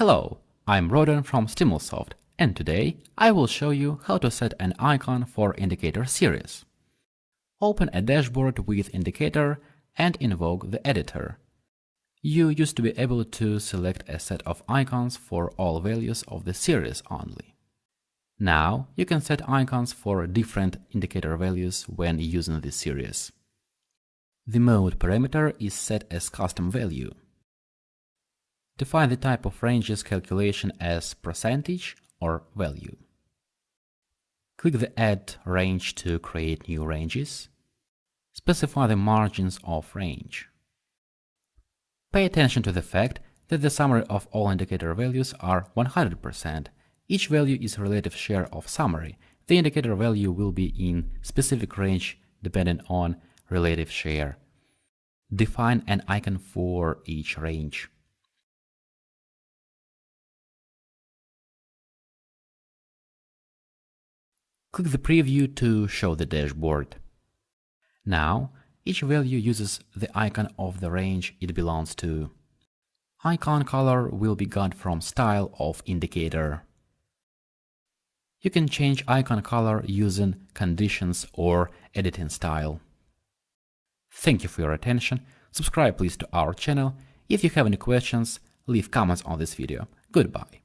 Hello, I'm Rodan from Stimulsoft and today I will show you how to set an icon for indicator series. Open a dashboard with indicator and invoke the editor. You used to be able to select a set of icons for all values of the series only. Now you can set icons for different indicator values when using this series. The mode parameter is set as custom value. Define the type of ranges calculation as percentage or value. Click the Add range to create new ranges. Specify the margins of range. Pay attention to the fact that the summary of all indicator values are 100%. Each value is relative share of summary. The indicator value will be in specific range depending on relative share. Define an icon for each range. Click the preview to show the dashboard. Now, each value uses the icon of the range it belongs to. Icon color will be got from style of indicator. You can change icon color using conditions or editing style. Thank you for your attention. Subscribe please to our channel. If you have any questions, leave comments on this video. Goodbye.